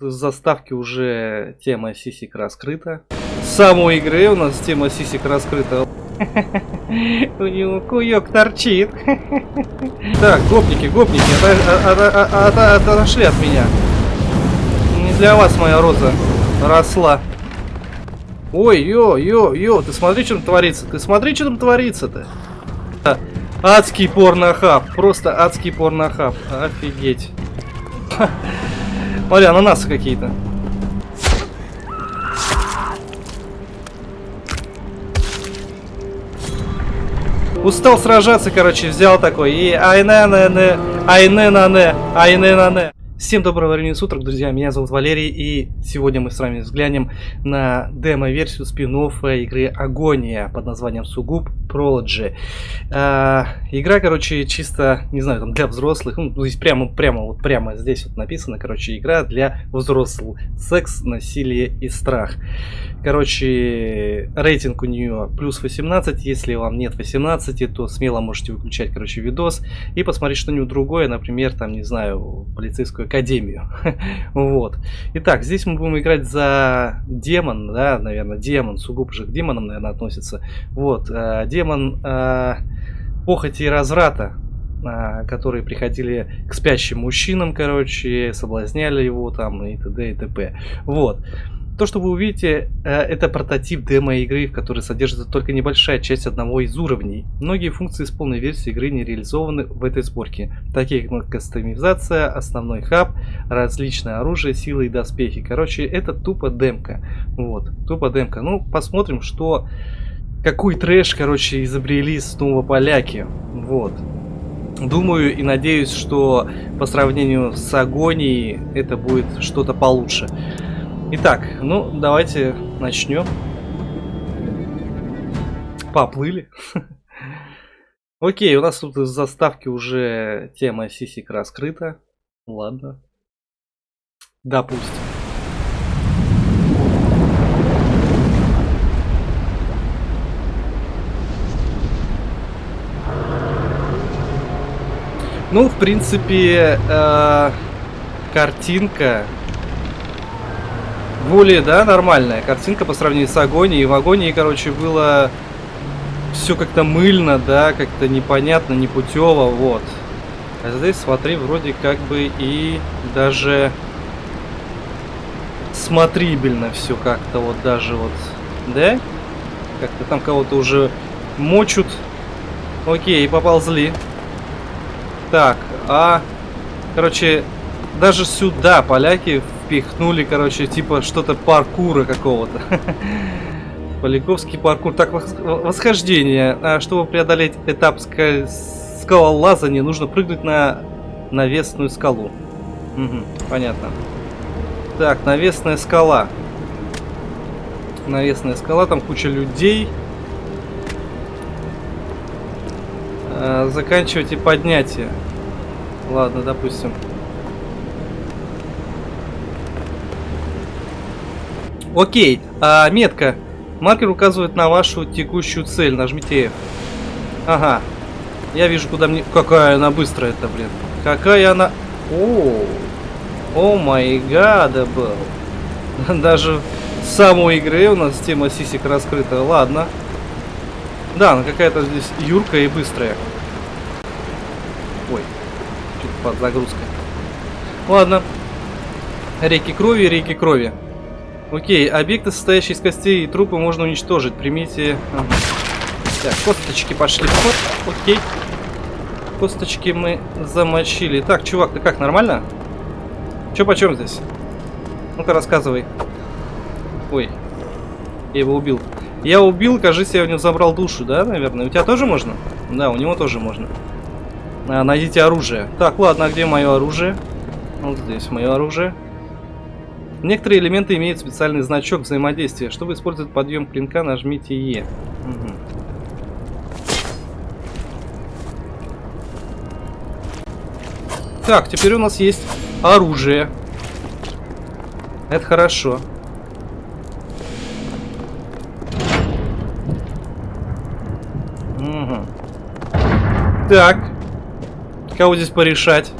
Заставки уже тема сисик раскрыта. С самой игры у нас тема сисик раскрыта. У него куек торчит. Так, гопники, гопники, отошли от меня. Не для вас моя роза росла. Ой, ё, ё, ё, ты смотри, что там творится. Ты смотри, что там творится-то. Адский порнохаб. Просто адский порнохаб. Офигеть. Смотри, ананасы какие-то. Устал сражаться, короче, взял такой. И айне на не Всем доброго времени суток, друзья, меня зовут Валерий, и сегодня мы с вами взглянем на демо-версию спин игры Агония под названием Сугуб Prology. А, игра, короче, чисто, не знаю, там для взрослых, ну, здесь прямо, прямо, вот прямо здесь вот написано, короче, игра для взрослых. Секс, насилие и страх. Короче, рейтинг у нее плюс 18. Если вам нет 18, то смело можете выключать, короче, видос и посмотреть что-нибудь другое, например, там, не знаю, полицейскую академию. вот. Итак, здесь мы будем играть за демон, да, наверное, демон, сугубо же к демонам, наверное, относится. Вот, э, демон э, похоти и разврата, э, которые приходили к спящим мужчинам, короче, соблазняли его там и т.д. и т.п. Вот. То, что вы увидите, э, это прототип демо-игры, в которой содержится только небольшая часть одного из уровней. Многие функции из полной версии игры не реализованы в этой сборке, такие как кастомизация, основной хаб, различное оружие, силы и доспехи. Короче, это тупо демка. Вот, тупо демка. Ну, посмотрим, что... Какой трэш, короче, изобрели снова поляки. Вот. Думаю и надеюсь, что по сравнению с Агонией это будет что-то получше. Итак, ну, давайте начнем. Поплыли. Окей, у нас тут из заставки уже тема сисик раскрыта. Ладно. Допустим. Ну, в принципе, э, картинка более, да, нормальная картинка по сравнению с Агонией. В Агонии, короче, было все как-то мыльно, да, как-то непонятно, непутево, вот. А здесь, смотри, вроде как бы и даже смотрибельно все как-то вот даже вот, да? Как-то там кого-то уже мочут. Окей, поползли. Так, а... Короче, даже сюда поляки впихнули, короче, типа что-то паркура какого-то. Поляковский паркур. Так, восхождение. А чтобы преодолеть этап скалолазания, нужно прыгнуть на навесную скалу. Угу, понятно. Так, навесная скала. Навесная скала, там куча людей. А, заканчивайте поднятие. Ладно, допустим. Окей, а, метка. Маркер указывает на вашу текущую цель. Нажмите F. Ага. Я вижу, куда мне... Какая она быстрая-то, блин. Какая она... О, о май гада был. Даже в самой игре у нас тема сисик раскрыта. Ладно. Да, она какая-то здесь юркая и быстрая. Ой, что-то под загрузкой. Ладно. Реки крови, реки крови. Окей, объекты, состоящие из костей и трупы, можно уничтожить. Примите... Ага. Так, косточки пошли в Окей. Косточки мы замочили. Так, чувак, ты как, нормально? Че почем здесь? Ну-ка, рассказывай. Ой. Я его убил. Я убил, кажется, я у него забрал душу, да, наверное? У тебя тоже можно? Да, у него тоже можно. А, найдите оружие. Так, ладно, а где мое оружие? Вот здесь мое оружие. Некоторые элементы имеют специальный значок взаимодействия. Чтобы использовать подъем клинка, нажмите Е. Угу. Так, теперь у нас есть оружие. Это хорошо. Угу. Так. Кого здесь порешать?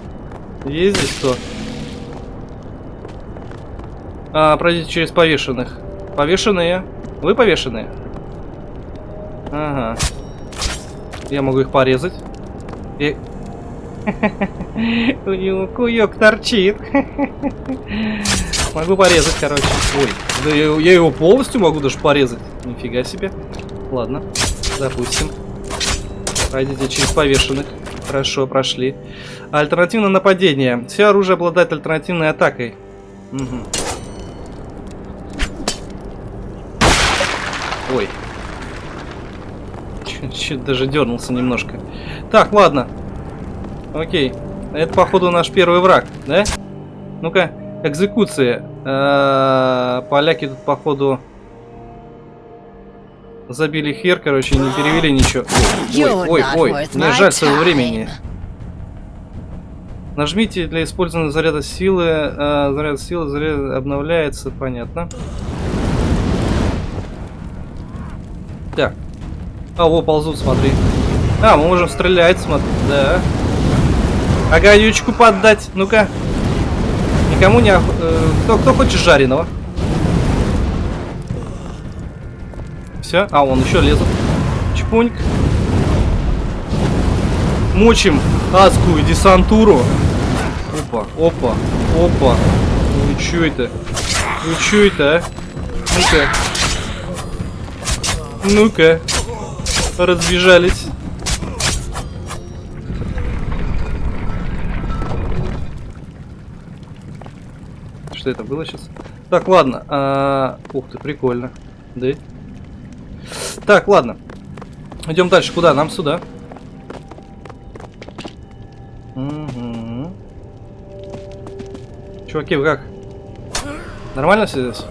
Есть здесь кто? А, пройдите через повешенных. Повешенные. Вы повешенные? Ага. Я могу их порезать. И... У него куёк торчит. Могу порезать, короче. Ой, да я, я его полностью могу даже порезать. Нифига себе. Ладно, допустим. Пройдите через повешенных. Хорошо, прошли. Альтернативное нападение. Все оружие обладает альтернативной атакой. Угу. Ой. Чуть даже дернулся немножко. Так, ладно. Окей. Это, походу, наш первый враг, да? Ну-ка, экзекуции. Э, поляки тут, походу, забили хер, короче, не перевели ничего. Ой, ой, ой, мне жаль своего времени. Нажмите для использования заряда силы. Э, заряд силы заряд обновляется, понятно. Так. А, во, ползут, смотри. А, мы можем стрелять, смотри. Да. Огонючку поддать. Ну-ка. Никому не... Э, кто, кто хочет жареного? Все. А, он еще лезет. Чпуньк. Мочим адскую десантуру. Опа, опа, опа. Ну что это? Ну что это, а? Ну-ка. Ну-ка. Разбежались. Что это было сейчас? Так, ладно. А... Ух ты, прикольно. Да? Так, ладно. Идем дальше. Куда? Нам сюда. Угу. Чуваки, вы как? Нормально все здесь?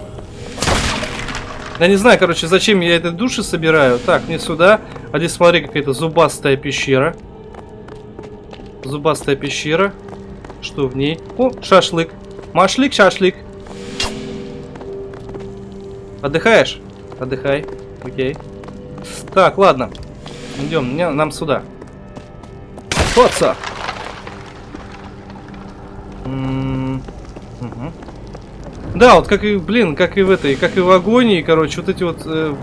Я не знаю, короче, зачем я этой души собираю. Так, мне сюда. А здесь, смотри, какая-то зубастая пещера. Зубастая пещера. Что в ней? О, шашлык. Машлик, шашлык. Отдыхаешь? Отдыхай. Окей. Так, ладно. Идем, нам сюда. Хоца! Угу. Да, вот как и, блин, как и в этой, как и в агонии, короче, вот эти вот э,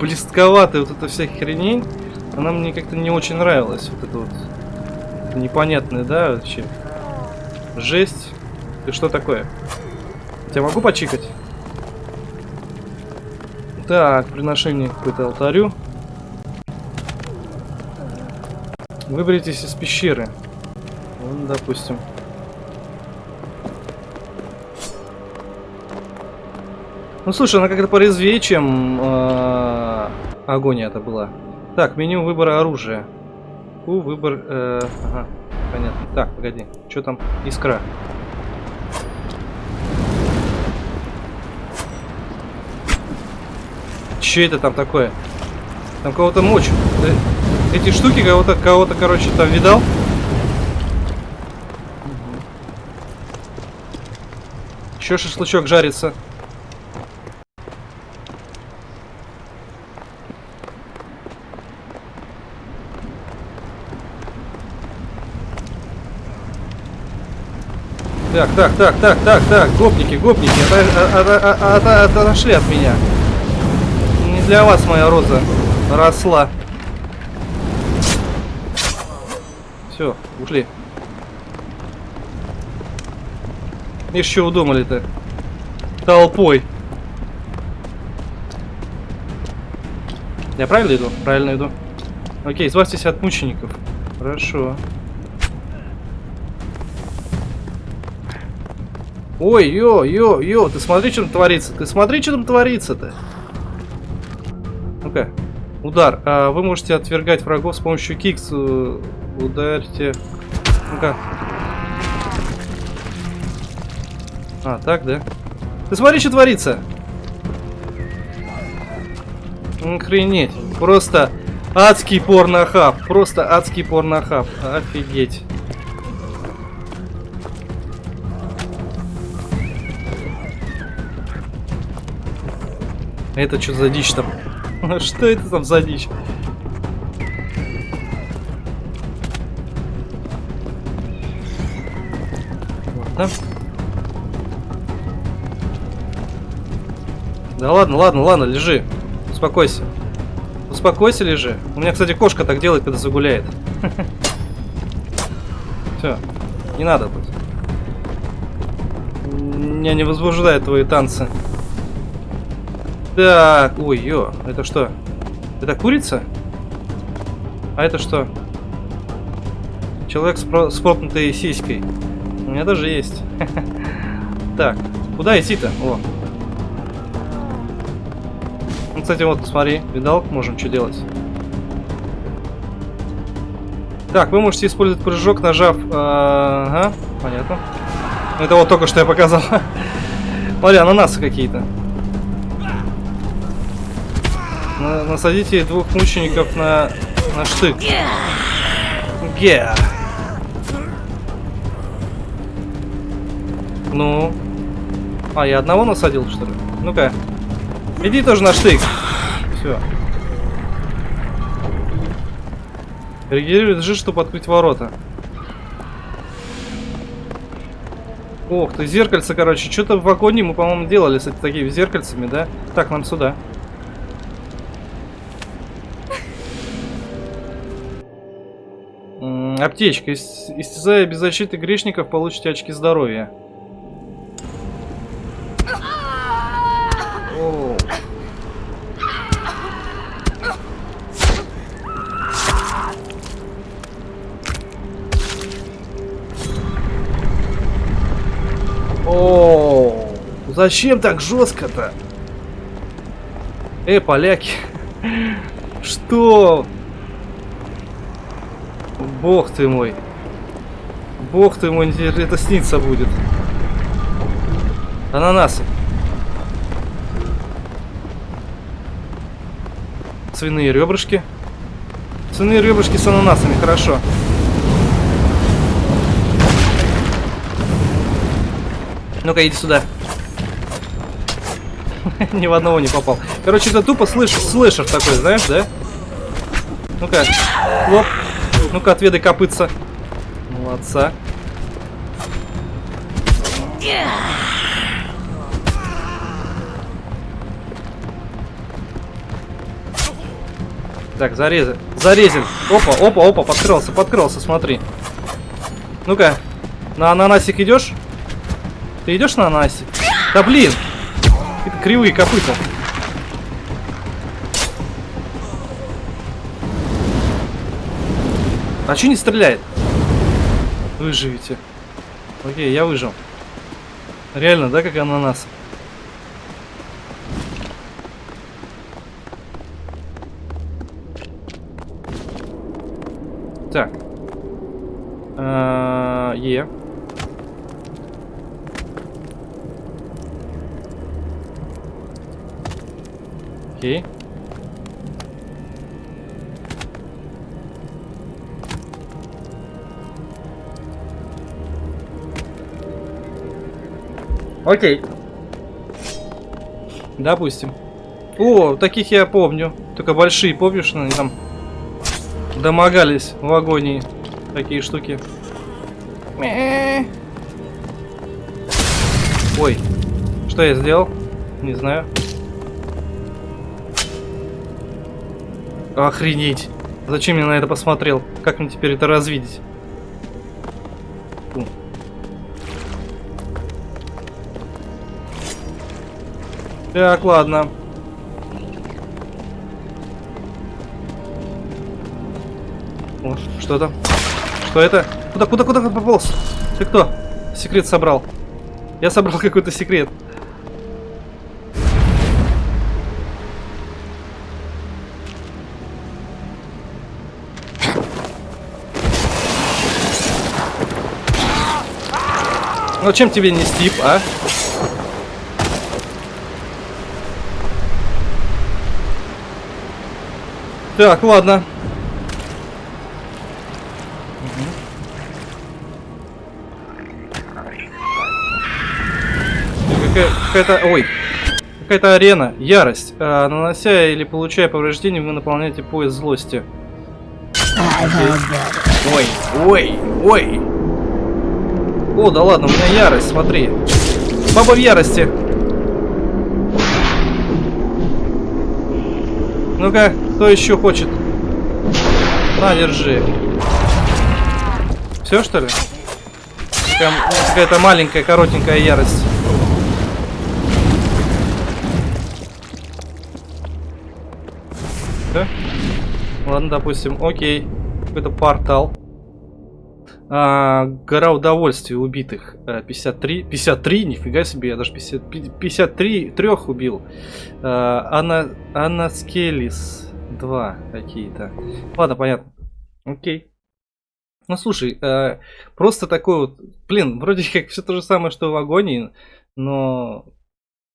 блестковатые, вот эта вся хренень, она мне как-то не очень нравилась. Вот это вот непонятное, да, вообще. Жесть. Ты что такое? Я могу почикать? Так, приношение какое-то алтарю. Выберитесь из пещеры. Вот, допустим. Ну слушай, она как-то порезвее, чем э, агония это была. Так, меню выбора оружия. У, выбор... Э, ага, понятно. Так, погоди. Что там? Искра. Че это там такое? Там кого-то мочь. Эти штуки кого-то, кого-то, короче, там видал? Еще шашлычок жарится. Так, так, так, так, так, так, гопники, гопники, отошли от меня. Не для вас моя роза росла. Все, ушли. Что удумали-то? Толпой. Я правильно иду? Правильно иду. Окей, избавьтесь от мучеников. Хорошо. Ой, ё, ё, ё, ты смотри, что там творится. Ты смотри, что там творится-то. Ну-ка. Удар. А, вы можете отвергать врагов с помощью кикс. Э, ударьте. Ну-ка. А, так, да? Ты смотри, что творится. Охренеть. Просто адский порнохаб. Просто адский порнохаб. Офигеть. Это что за дичь там? Что это там за дичь? Ладно. Да ладно, ладно, ладно, лежи. Успокойся. Успокойся, лежи. У меня, кстати, кошка так делает, когда загуляет. Все, не надо тут. Меня не возбуждают твои танцы. Так, ой, ё, это что? Это курица? А это что? Человек с, про с пропнутой сиськой. У меня даже есть. Так, куда идти-то? О. Ну, кстати, вот, смотри, видал, можем что делать. Так, вы можете использовать прыжок, нажав... Э, ага, понятно. Это вот только что я показал. Смотри, ананасы какие-то. Насадите двух мучеников на, на штык. Ге. Ну. А, я одного насадил, что ли? Ну-ка. Иди тоже на штык. Все. Регулирует G, чтобы открыть ворота. Ох ты, зеркальце, короче. Что-то в вагоне мы, по-моему, делали с такими зеркальцами, да? Так, нам сюда. Аптечка. Истязая без защиты грешников, получите очки здоровья. О, зачем так жестко-то? Эй, поляки. Что? Бог ты мой. Бог ты мой, это снится будет. Ананасы. Свиные ребрышки. Свиные ребрышки с ананасами, хорошо. Ну-ка, иди сюда. Ни в одного не попал. Короче, это тупо слыш слышер такой, знаешь, да? Ну-ка, лоп. Ну-ка, отведай копытца. Молодца. Так, зарезан. Зарезан. Опа, опа, опа, подкрылся, подкрылся, смотри. Ну-ка, на ананасик идешь? Ты идешь на Анасе? Да блин! Это кривые копыта. А че не стреляет? Выживите. Окей, я выжил. Реально, да, как ананас? Так. А -а -а, е. Окей. Окей. Допустим. О, таких я помню. Только большие, помнишь, они там домогались в агонии. Такие штуки. Ой, что я сделал? Не знаю. Охренеть. Зачем я на это посмотрел? Как мне теперь это развидеть? Так, ладно. О, что это? Что это? Куда, куда, куда пополз? Ты кто? Секрет собрал. Я собрал какой-то секрет. Ну чем тебе не стип, а? Так, ладно. Какая-то... Ой. Какая-то арена. Ярость. А, нанося или получая повреждения, вы наполняете пояс злости. Ой, ой, ой. О, да ладно, у меня ярость, смотри. Баба в ярости. Ну-ка, кто еще хочет? На, держи. Все, что ли? Какая-то маленькая, коротенькая ярость. Да? Ладно, допустим, окей. Какой-то портал. А, гора удовольствия убитых. 53. Э, 53, нифига себе, я даже 50, 53 трех убил. А, Анна, Анна Скелис 2 какие-то. Ладно, понятно. Окей. Ну слушай, э, просто такой вот, блин, вроде как все то же самое, что в агонии, но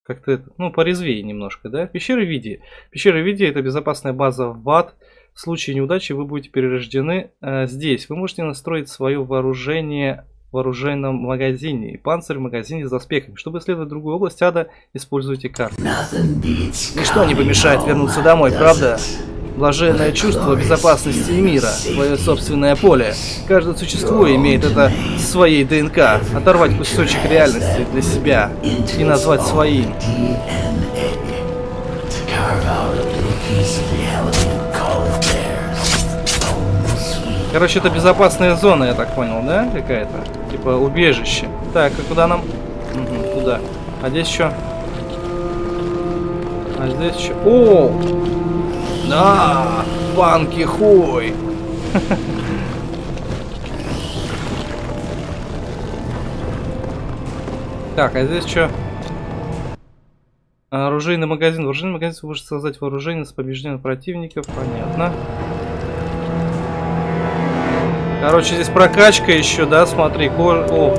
как-то, ну, порезвее немножко, да? Пещеры Види. Пещеры Види это безопасная база в БАД. В случае неудачи вы будете перерождены э, здесь. Вы можете настроить свое вооружение в оружейном магазине и панцирь в магазине с доспехами. Чтобы исследовать другую область ада, используйте карту. Ничто не помешает вернуться домой, правда? Блаженное чувство безопасности мира, свое собственное поле. Каждое существо имеет это своей ДНК. Оторвать кусочек реальности для себя и назвать своим. Короче, это безопасная зона, я так понял, да? Какая-то. Типа убежище. Так, а куда нам? Угу, туда. А здесь что? А здесь что? О! Да! Банки хуй! Так, а здесь что? Оружейный магазин. Оружейный магазин может создать вооружение с побежденных противников. Понятно. Короче, здесь прокачка еще, да, смотри, кож... О.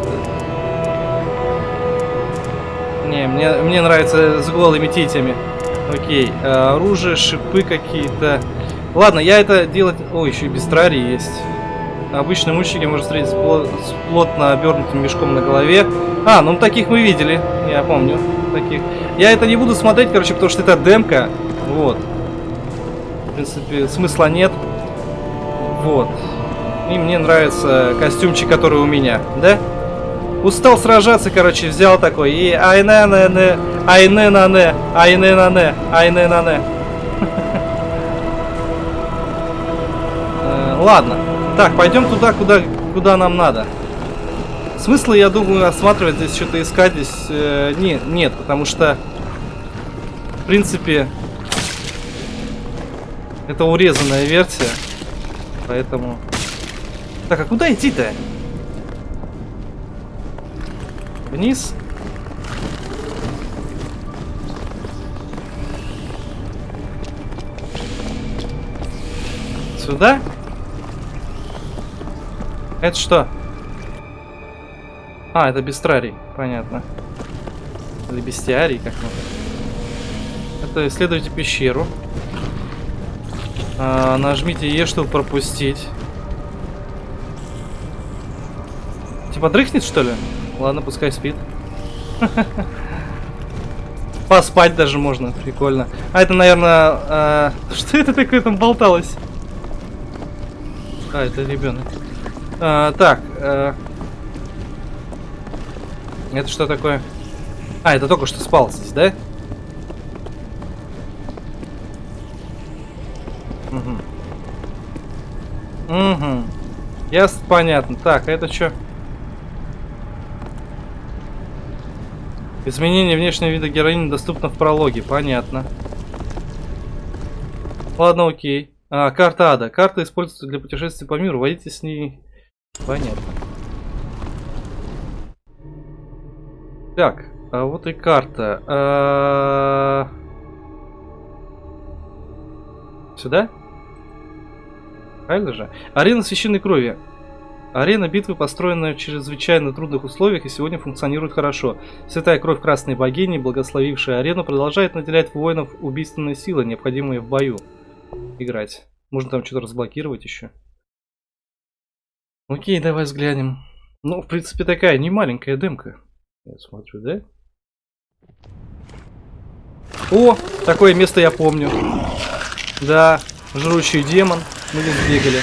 Не, мне, мне нравится с голыми титями. Окей, а, оружие, шипы какие-то. Ладно, я это делать... О, еще и бестрарий есть. Обычно мужчики можно встретить с, плот... с плотно обернутым мешком на голове. А, ну таких мы видели, я помню. Таких. Я это не буду смотреть, короче, потому что это демка. Вот. В принципе, смысла нет. Вот. И мне нравится костюмчик, который у меня, да? Устал сражаться, короче, взял такой. И айне на не, айне на не, айне на не, айне на не. Ладно. Так, пойдем туда, куда, куда нам надо. Смысла, я думаю, осматривать здесь что-то искать здесь э, не, нет, потому что, в принципе, это урезанная версия, поэтому... Так, а куда идти-то? Вниз? Сюда? Это что? А, это бестрарий, понятно. Или бестиарий, как мы. Это исследуйте пещеру. А, нажмите Е, чтобы пропустить. Типа дрыхнет, что ли? Ладно, пускай спит. Поспать даже можно, прикольно. А это, наверное... А... Что это такое там болталось? А, это ребенок. А, так. А... Это что такое? А, это только что спал здесь, да? Угу. Угу. Ясно, понятно. Так, а это что? Изменение внешнего вида героини доступно в прологе. Понятно. Ладно, окей. А, карта ада. Карта используется для путешествий по миру. Войдите с ней. Понятно. Так, а вот и карта. А... Сюда? Правильно же? Арена священной крови. Арена битвы построена в чрезвычайно трудных условиях и сегодня функционирует хорошо. Святая кровь красной богини, благословившая арену, продолжает наделять воинов убийственной силой, необходимой в бою. Играть. Можно там что-то разблокировать еще. Окей, давай взглянем. Ну, в принципе, такая не маленькая демка. Я смотрю, да? О, такое место я помню. Да, жрущий демон. Мы здесь бегали.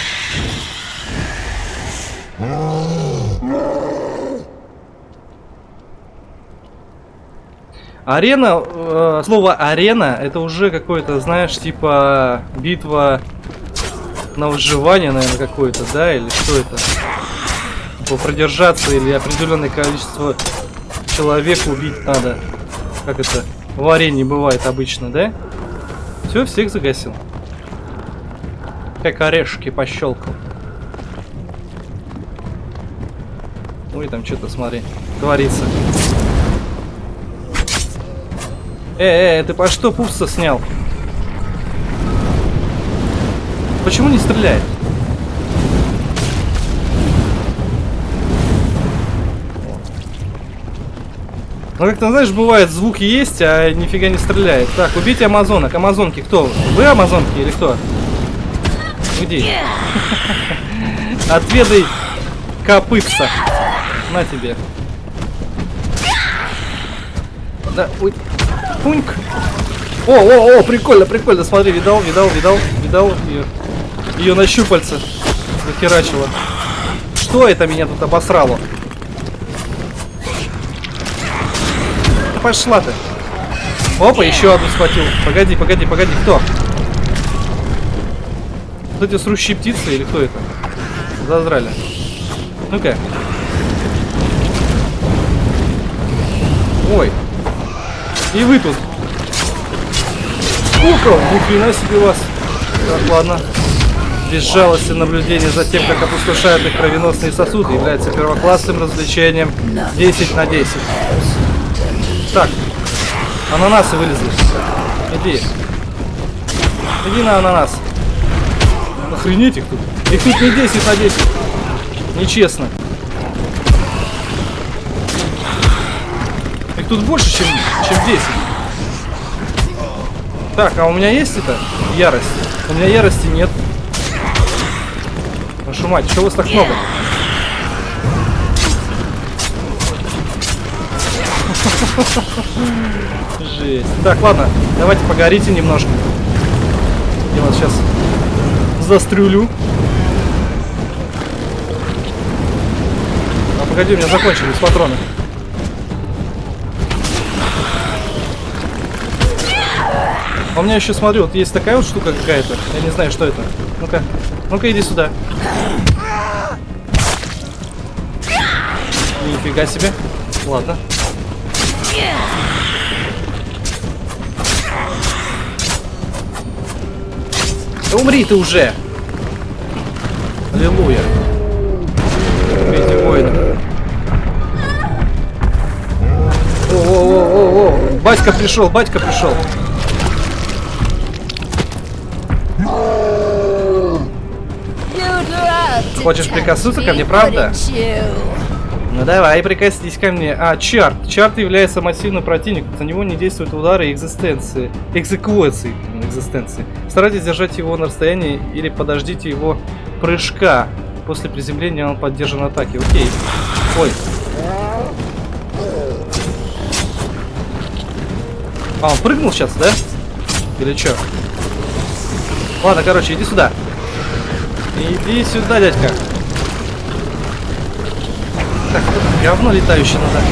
Арена, э, слово арена, это уже какое-то, знаешь, типа битва на выживание, наверное, какое-то, да, или что это? Типа продержаться или определенное количество человек убить надо. Как это в арене бывает обычно, да? Все, всех загасил. Как орешки пощелкал. Ой, там что-то, смотри, творится. Э, э, ты по что пупса снял? Почему не стреляет? Ну, как-то, знаешь, бывает, звуки есть, а нифига не стреляет. Так, убейте амазонок. Амазонки кто? Вы амазонки или кто? Где? Отведай копытца. На тебе. Да, ой. Пуньк. О, о, о, прикольно, прикольно. Смотри, видал, видал, видал, видал ее. Ее на щупальце захерачило. Что это меня тут обосрало? Пошла ты. Опа, еще одну схватил. Погоди, погоди, погоди, кто? Вот эти срущие птицы или кто это? Зазрали. Ну-ка. Ой. И вы тут. Сколько? Ни хрена себе вас. Так, ладно. Безжалостное наблюдение за тем, как опустошают их кровеносные сосуды, является первоклассным развлечением 10 на 10. Так, ананасы вылезли. Иди. Иди на ананас. Охренеть их тут. Их тут не 10 на 10. Нечестно. Тут больше, чем, чем 10. Так, а у меня есть это? Ярость. У меня ярости нет. Вашу мать, что вас так много? Жесть. Так, ладно, давайте погорите немножко. Я вас сейчас застрюлю. А погоди, у меня закончились патроны. У меня еще, смотрю, вот есть такая вот штука какая-то. Я не знаю, что это. Ну-ка, ну-ка, иди сюда. Нифига себе. Ладно. Да умри ты уже! Аллилуйя. Эти воины. О-о-о-о-о! Батька пришел, батька пришел. Хочешь прикоснуться ко мне, правда? Ну давай, прикоснись ко мне. А, Чарт. Чарт является массивным противником. За него не действуют удары экзистенции. Экзекуции. Экзистенции. Старайтесь держать его на расстоянии или подождите его прыжка. После приземления он поддержан атаки. Окей. Ой. А, он прыгнул сейчас, да? Или что? Ладно, короче, иди сюда. Иди сюда, дядька. Так, говно летающее надо.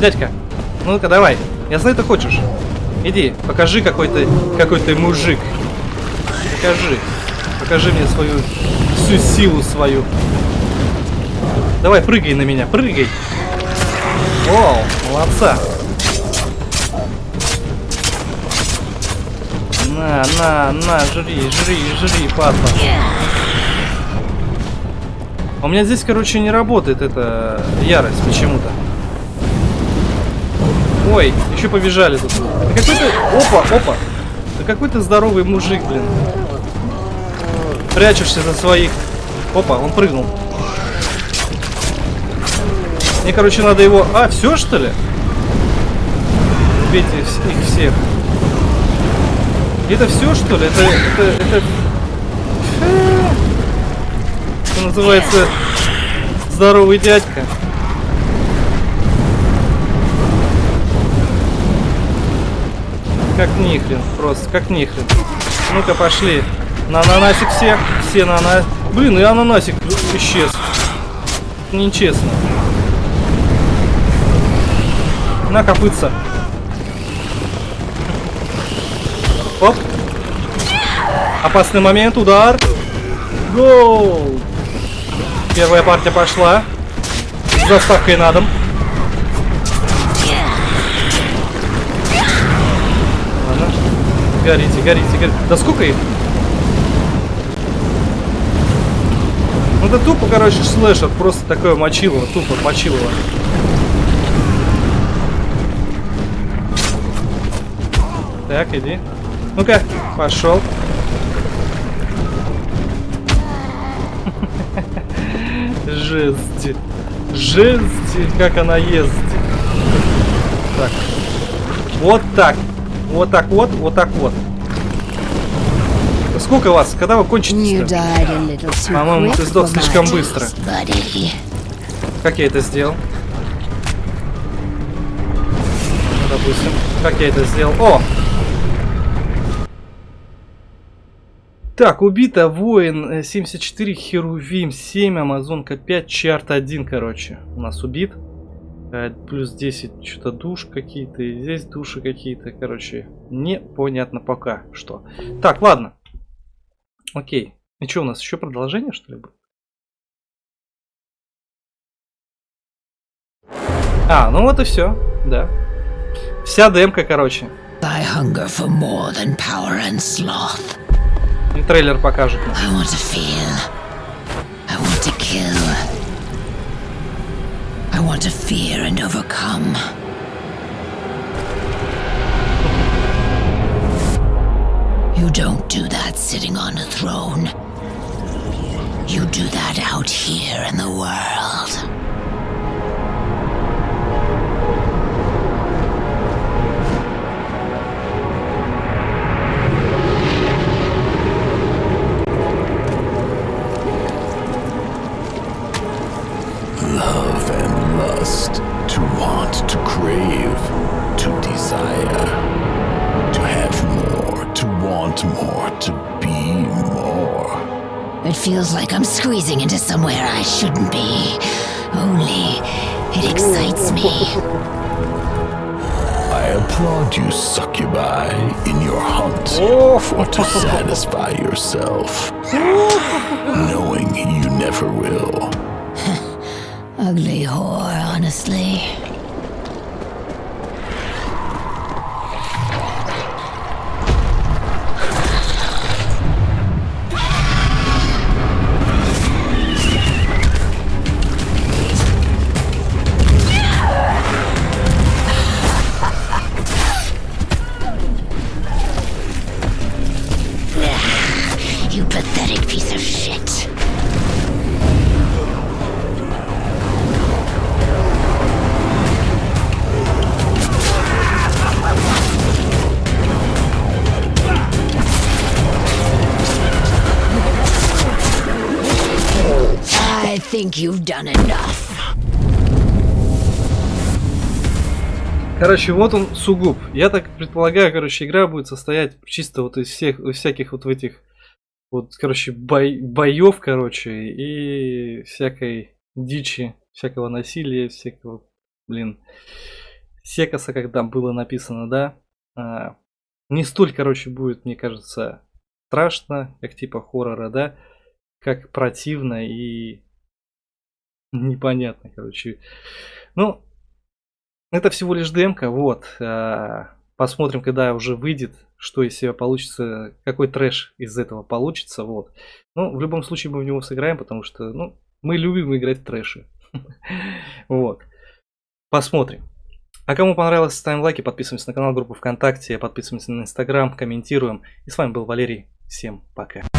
Дядька, ну-ка давай. Я знаю, ты хочешь. Иди, покажи какой ты какой ты мужик. Покажи. Покажи мне свою всю силу свою. Давай, прыгай на меня, прыгай. Вау, молодца. На, на, на, жри, жри, жри, падла. У меня здесь, короче, не работает эта ярость почему-то. Ой, еще побежали тут. Да какой-то... Опа, опа. Да какой-то здоровый мужик, блин. Прячешься за своих... Опа, он прыгнул. Мне, короче, надо его... А, все, что ли? Убейте их всех. Это все, что ли? Это... Это... это что называется, здоровый дядька. Как нихрен, просто, как нихрен. Ну-ка, пошли. На ананасик всех. Все на ананасик. Блин, и ананасик исчез. Нечестно. На копытца. Оп. Опасный момент, удар. Гол. Первая партия пошла. С заставкой на дом. Ладно. Горите, горите, горите. Да сколько их? Ну это тупо, короче, слэшер. Просто такое мочилово. Тупо мочилово. Так, иди. Ну-ка, пошел. Жесть. Жесть, как она ездит. Так. Вот так. Вот так вот, вот так вот. Сколько вас? Когда вы кончите? По-моему, ты сдох слишком быстро. Как я это сделал? Ну, допустим. Как я это сделал? О! Так, убито воин 74, Херувим 7, Амазонка 5, Чарт 1, короче. У нас убит. Плюс 10 что-то душ какие-то, здесь души какие-то, короче. Непонятно пока что. Так, ладно. Окей. И что, у нас еще продолжение, что ли, будет? А, ну вот и все, да. Вся демка, короче. I hunger for more than power and sloth. И трейлер покажет. I want to feel. I want to kill. I want to fear and overcome. You don't do that sitting on a throne. You do that out here in the world. Feels like I'm squeezing into somewhere I shouldn't be. Only, it excites me. I applaud you, succubi, in your hunt for to satisfy yourself, knowing you never will. Ugly whore, honestly. Think you've done enough. Короче, вот он сугуб. Я так предполагаю, короче, игра будет состоять чисто вот из всех, из всяких вот в этих, вот, короче, бой, боев, короче, и всякой дичи, всякого насилия, всякого, блин, секаса, там было написано, да. А, не столь, короче, будет, мне кажется, страшно, как типа хоррора, да, как противно и непонятно, короче. Ну, это всего лишь демка, вот. А, посмотрим, когда уже выйдет, что из себя получится, какой трэш из этого получится, вот. Ну, в любом случае мы в него сыграем, потому что, ну, мы любим играть в трэши. Вот. Посмотрим. А кому понравилось, ставим лайки, подписываемся на канал, группу ВКонтакте, подписываемся на Инстаграм, комментируем. И с вами был Валерий. Всем пока.